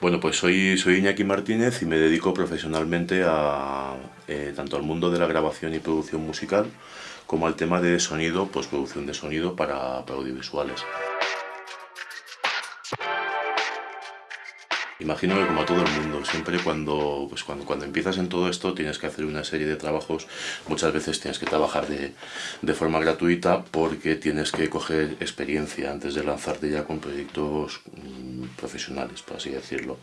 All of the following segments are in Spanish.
Bueno, pues soy, soy Iñaki Martínez y me dedico profesionalmente a, eh, tanto al mundo de la grabación y producción musical como al tema de sonido, pues producción de sonido para, para audiovisuales. Imagino que como a todo el mundo, siempre cuando, pues cuando, cuando empiezas en todo esto tienes que hacer una serie de trabajos, muchas veces tienes que trabajar de, de forma gratuita porque tienes que coger experiencia antes de lanzarte ya con proyectos mm, profesionales, por así decirlo.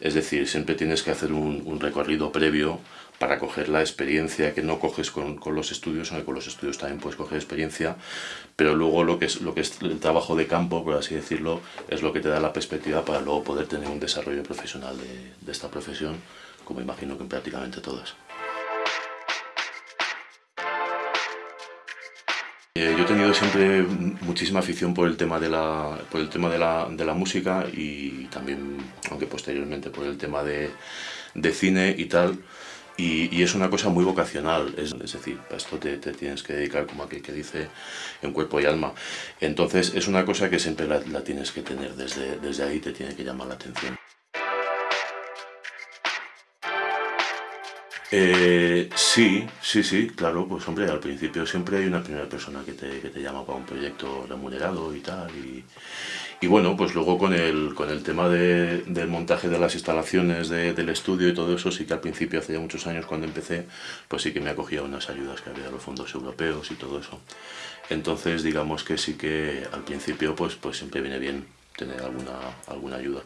Es decir, siempre tienes que hacer un, un recorrido previo para coger la experiencia que no coges con, con, los estudios, aunque con los estudios también puedes coger experiencia, pero luego lo que, es, lo que es el trabajo de campo, por así decirlo, es lo que te da la perspectiva para luego poder tener un desarrollo profesional de, de esta profesión, como imagino que en prácticamente todas. Eh, yo he tenido siempre muchísima afición por el tema de la, por el tema de la, de la música y también, aunque posteriormente, por el tema de, de cine y tal. Y, es una cosa muy vocacional, es, decir, a esto te, tienes que dedicar como aquel que dice en cuerpo y alma. Entonces es una cosa que siempre la, la tienes que tener, desde, desde ahí te tiene que llamar la atención. Eh, sí, sí, sí, claro, pues hombre, al principio siempre hay una primera persona que te, que te llama para un proyecto remunerado y tal, y, y bueno, pues luego con el, con el tema de, del montaje de las instalaciones de, del estudio y todo eso, sí que al principio, hace ya muchos años cuando empecé, pues sí que me acogía unas ayudas que había de los fondos europeos y todo eso. Entonces, digamos que sí que al principio, pues, pues siempre viene bien tener alguna, alguna ayuda.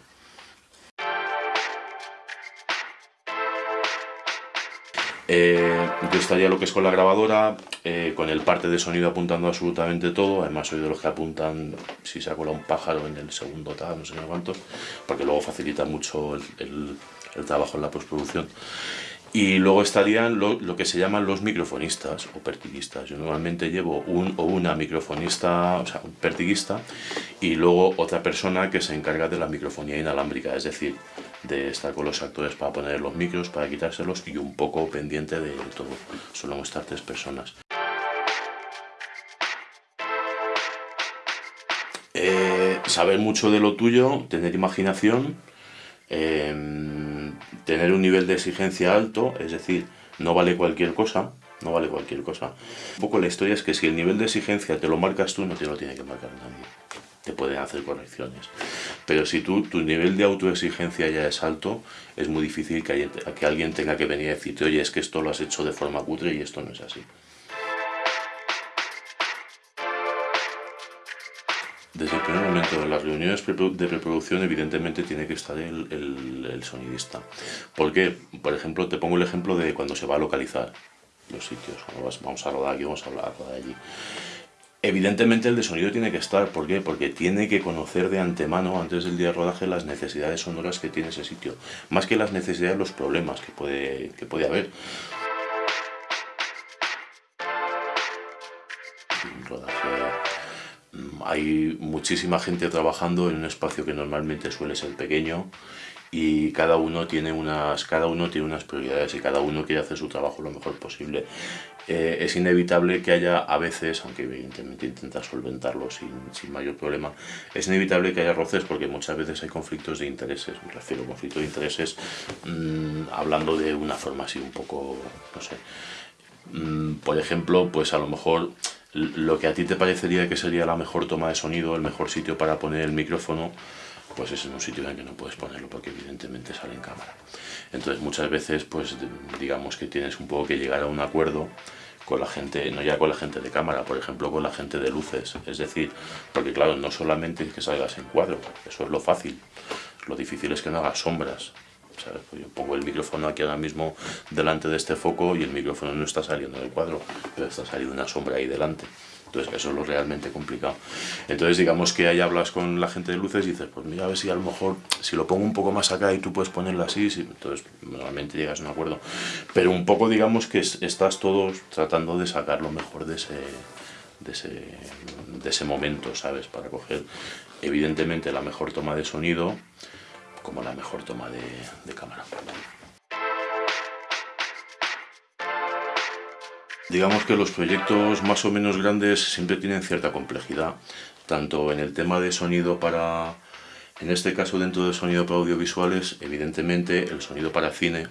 Eh, estaría lo que es con la grabadora, eh, con el parte de sonido apuntando absolutamente todo, además soy de los que apuntan si se ha colado un pájaro en el segundo tal, no sé cuánto, porque luego facilita mucho el, el, el trabajo en la postproducción. Y luego estarían lo, lo, que se llaman los microfonistas o pertiguistas. Yo normalmente llevo un o una microfonista, o sea, un pertiguista, y luego otra persona que se encarga de la microfonía inalámbrica, es decir, de estar con los actores para poner los micros, para quitárselos y un poco pendiente de todo. Suelen estar tres personas. Eh, saber mucho de lo tuyo, tener imaginación, eh, tener un nivel de exigencia alto, es decir, no vale cualquier cosa, no vale cualquier cosa. Un poco la historia es que si el nivel de exigencia te lo marcas tú, no te lo tiene que marcar nadie. Te pueden hacer correcciones. Pero si tú, tu nivel de autoexigencia ya es alto, es muy difícil que, haya, que alguien tenga que venir a decirte, oye, es que esto lo has hecho de forma cutre y esto no es así. Desde el primer momento, en las reuniones de preproducción, evidentemente tiene que estar el, el, el, sonidista. Porque, por ejemplo, te pongo el ejemplo de cuando se va a localizar los sitios. Vamos a rodar aquí, vamos a de allí. Evidentemente el de sonido tiene que estar, ¿por qué? Porque tiene que conocer de antemano, antes del día de rodaje, las necesidades sonoras que tiene ese sitio. Más que las necesidades, los problemas que puede, que puede haber. rodaje hay muchísima gente trabajando en un espacio que normalmente suele ser pequeño y cada uno tiene unas cada uno tiene unas prioridades y cada uno quiere hacer su trabajo lo mejor posible eh, es inevitable que haya a veces aunque evidentemente intenta solventarlo sin, sin, mayor problema es inevitable que haya roces porque muchas veces hay conflictos de intereses. Me refiero a conflictos de intereses mmm, hablando de una forma así un poco no sé. Mmm, por ejemplo pues a lo mejor lo que a ti te parecería que sería la mejor toma de sonido, el mejor sitio para poner el micrófono, pues es en un sitio en el que no puedes ponerlo porque evidentemente sale en cámara. Entonces muchas veces pues digamos que tienes un poco que llegar a un acuerdo con la gente, no ya con la gente de cámara, por ejemplo con la gente de luces, es decir, porque claro, no solamente es que salgas en cuadro, eso es lo fácil, lo difícil es que no hagas sombras, ¿sabes? Pues yo pongo el micrófono aquí ahora mismo delante de este foco y el micrófono no está saliendo del cuadro, pero está saliendo una sombra ahí delante. Entonces eso es lo realmente complicado. Entonces digamos que ahí hablas con la gente de luces y dices, pues mira a ver si a lo mejor, si lo pongo un poco más acá y tú puedes ponerlo así, entonces normalmente llegas a un acuerdo. Pero un poco digamos que estás todos tratando de sacar lo mejor de ese, de ese, de ese momento, ¿sabes? Para coger evidentemente la mejor toma de sonido, como la mejor toma de cámara. Digamos que los proyectos más o menos grandes siempre tienen cierta complejidad, tanto en el tema de sonido para, En este caso, dentro del sonido para audiovisuales, evidentemente el sonido para cine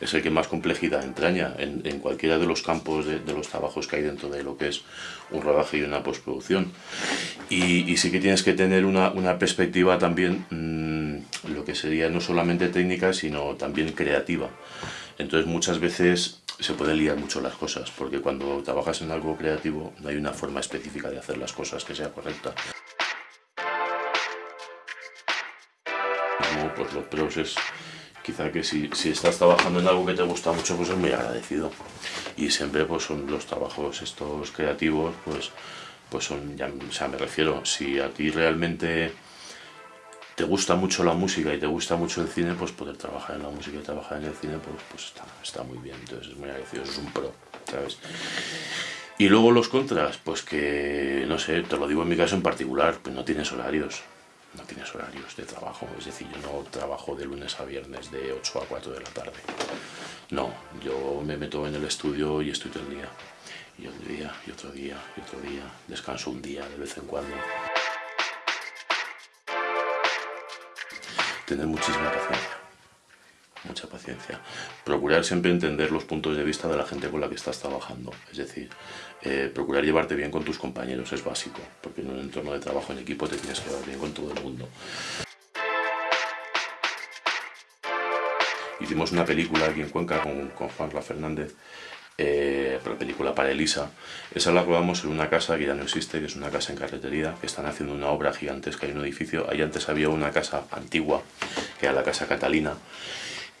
es el que más complejidad entraña en, cualquiera de los campos de, los trabajos que hay dentro de lo que es un rodaje y una postproducción. Y, sí que tienes que tener una, perspectiva también, mm, lo que sería no solamente técnica, sino también creativa. Entonces muchas veces se pueden liar mucho las cosas, porque cuando trabajas en algo creativo no hay una forma específica de hacer las cosas que sea correcta. pues los pros es quizá que si, estás trabajando en algo que te gusta mucho, pues es muy agradecido. Y siempre pues son los trabajos estos creativos, pues, pues son, ya, o sea, me refiero, si a ti realmente te gusta mucho la música y te gusta mucho el cine, pues poder trabajar en la música y trabajar en el cine, pues, pues está, está muy bien, entonces es muy agradecido, es un pro, ¿sabes? Y luego los contras, pues que, no sé, te lo digo en mi caso en particular, pues no tienes horarios no tienes horarios de trabajo, es decir, yo no trabajo de lunes a viernes de 8 a 4 de la tarde. No, yo me meto en el estudio y estoy todo el día. Y otro día, y otro día, y otro día. Descanso un día de vez en cuando. Tener muchísima paciencia mucha paciencia. Procurar siempre entender los puntos de vista de la gente con la que estás trabajando. Es decir, eh, procurar llevarte bien con tus compañeros es básico, porque en un entorno de trabajo en equipo te tienes que llevar bien con todo el mundo. Hicimos una película aquí en Cuenca con, con Juan Ra Fernández, eh, la película para Elisa. Esa la rodamos en una casa que ya no existe, que es una casa en carretería, que están haciendo una obra gigantesca en un edificio. Ahí antes había una casa antigua, que era la Casa Catalina,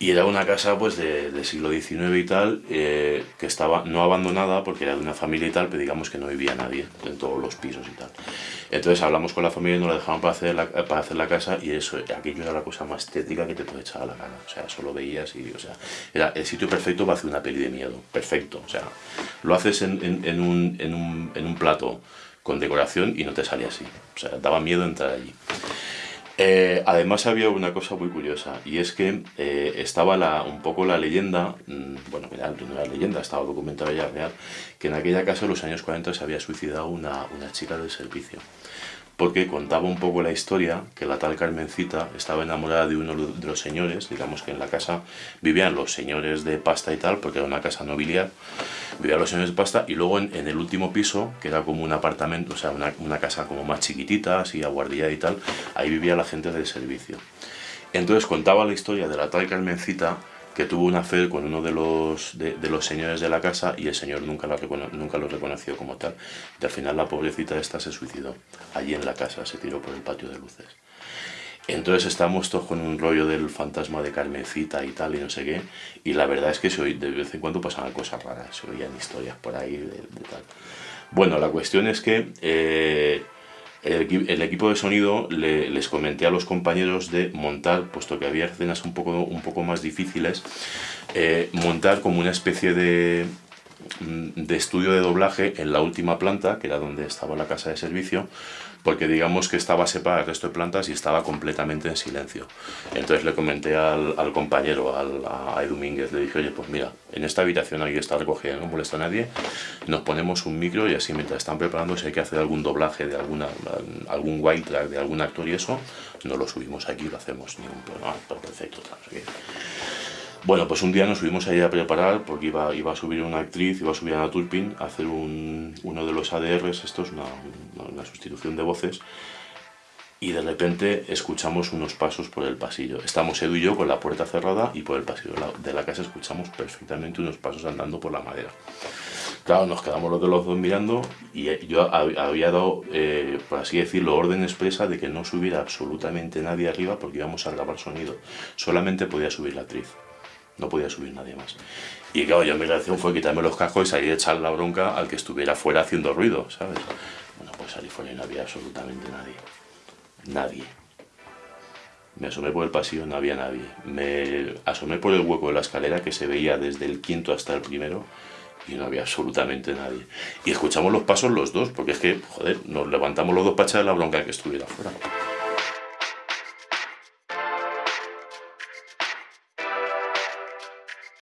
y era una casa pues de, siglo XIX y tal, eh, que estaba no abandonada porque era de una familia y tal, pero digamos que no vivía nadie en todos los pisos y tal. Entonces hablamos con la familia y nos la dejaban para hacer la, para hacer la casa y eso, aquello era la cosa más estética que te puede echar a la cara. O sea, solo veías y, o sea, era el sitio perfecto para hacer una peli de miedo, perfecto. O sea, lo haces en, en, un, en, un, en un plato con decoración y no te sale así. O sea, daba miedo entrar allí. Eh, además había una cosa muy curiosa y es que eh, estaba la, un poco la leyenda, mm, bueno, no era leyenda, estaba documentada ya real, que en aquella casa en los años 40 se había suicidado una, una chica del servicio porque contaba un poco la historia que la tal Carmencita estaba enamorada de uno de los señores, digamos que en la casa vivían los señores de pasta y tal, porque era una casa nobiliar, vivían los señores de pasta, y luego en, el último piso, que era como un apartamento, o sea, una, casa como más chiquitita, así aguardilla y tal, ahí vivía la gente del servicio. Entonces contaba la historia de la tal Carmencita, que tuvo una fe con uno de los, de, los señores de la casa y el señor nunca, nunca lo reconoció como tal. Y al final la pobrecita esta se suicidó allí en la casa, se tiró por el patio de luces. Entonces estamos todos con un rollo del fantasma de Carmencita y tal y no sé qué. Y la verdad es que se de vez en cuando pasaban cosas raras, se oían historias por ahí de, tal. Bueno, la cuestión es que eh, el, equipo de sonido les comenté a los compañeros de montar, puesto que había escenas un poco, un poco más difíciles, eh, montar como una especie de, de estudio de doblaje en la última planta, que era donde estaba la casa de servicio, porque digamos que estaba separada del resto de plantas y estaba completamente en silencio. Entonces le comenté al, compañero, al, a Edu Mínguez, le dije, oye, pues mira, en esta habitación alguien está recogida, no molesta a nadie, nos ponemos un micro y así mientras están preparando, si hay que hacer algún doblaje de alguna, algún wild track de algún actor y eso, no lo subimos aquí, lo hacemos, ningún problema, perfecto, tal, bueno, pues un día nos subimos ahí a preparar porque iba, iba a subir una actriz, iba a subir a Ana Turpin a hacer un, uno de los ADRs, esto es una, una, sustitución de voces, y de repente escuchamos unos pasos por el pasillo. Estamos Edu y yo con la puerta cerrada y por el pasillo de la, casa escuchamos perfectamente unos pasos andando por la madera. Claro, nos quedamos los de los dos mirando y yo había dado, eh, por así decirlo, orden expresa de que no subiera absolutamente nadie arriba porque íbamos a grabar sonido. Solamente podía subir la actriz no podía subir nadie más. Y claro, yo mi reacción fue quitarme los cascos y salir a echar la bronca al que estuviera fuera haciendo ruido, ¿sabes? Bueno, pues salí fuera y no había absolutamente nadie. Nadie. Me asomé por el pasillo, no había nadie. Me asomé por el hueco de la escalera que se veía desde el quinto hasta el primero y no había absolutamente nadie. Y escuchamos los pasos los dos, porque es que, joder, nos levantamos los dos para echar la bronca que estuviera fuera.